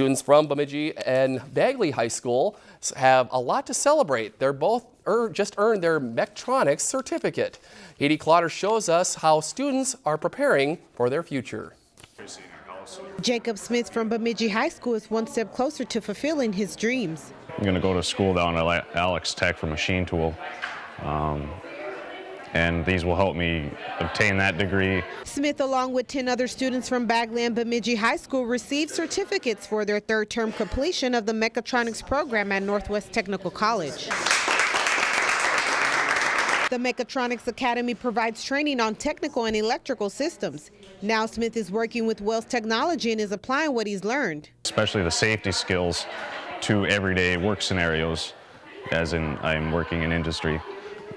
Students from Bemidji and Bagley High School have a lot to celebrate. They're both er, just earned their Mechatronics certificate. Haiti Clotter shows us how students are preparing for their future. Jacob Smith from Bemidji High School is one step closer to fulfilling his dreams. I'm going to go to school down at Alex Tech for machine tool. Um, and these will help me obtain that degree. Smith, along with 10 other students from Bagley and Bemidji High School, received certificates for their third term completion of the mechatronics program at Northwest Technical College. The Mechatronics Academy provides training on technical and electrical systems. Now Smith is working with Wells Technology and is applying what he's learned. Especially the safety skills to everyday work scenarios, as in I'm working in industry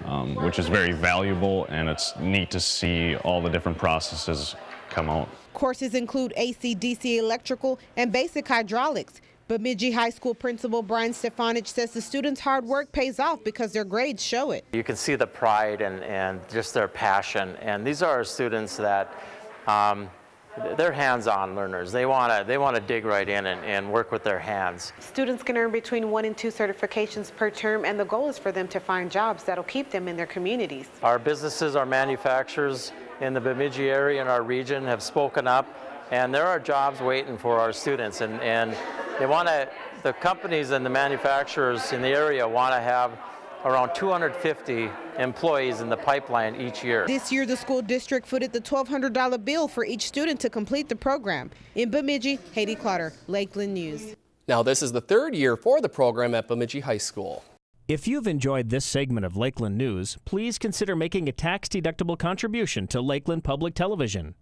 um, which is very valuable and it's neat to see all the different processes come out. Courses include AC, DC electrical and basic hydraulics. Bemidji High School Principal Brian Stefanich says the students' hard work pays off because their grades show it. You can see the pride and, and just their passion. And these are students that um, they're hands-on learners. They want to they want to dig right in and, and work with their hands. Students can earn between one and two certifications per term, and the goal is for them to find jobs that'll keep them in their communities. Our businesses, our manufacturers in the Bemidji area and our region have spoken up, and there are jobs waiting for our students, and, and they want to, the companies and the manufacturers in the area want to have around 250 employees in the pipeline each year. This year, the school district footed the $1,200 bill for each student to complete the program. In Bemidji, Haiti Clotter, Lakeland News. Now, this is the third year for the program at Bemidji High School. If you've enjoyed this segment of Lakeland News, please consider making a tax-deductible contribution to Lakeland Public Television.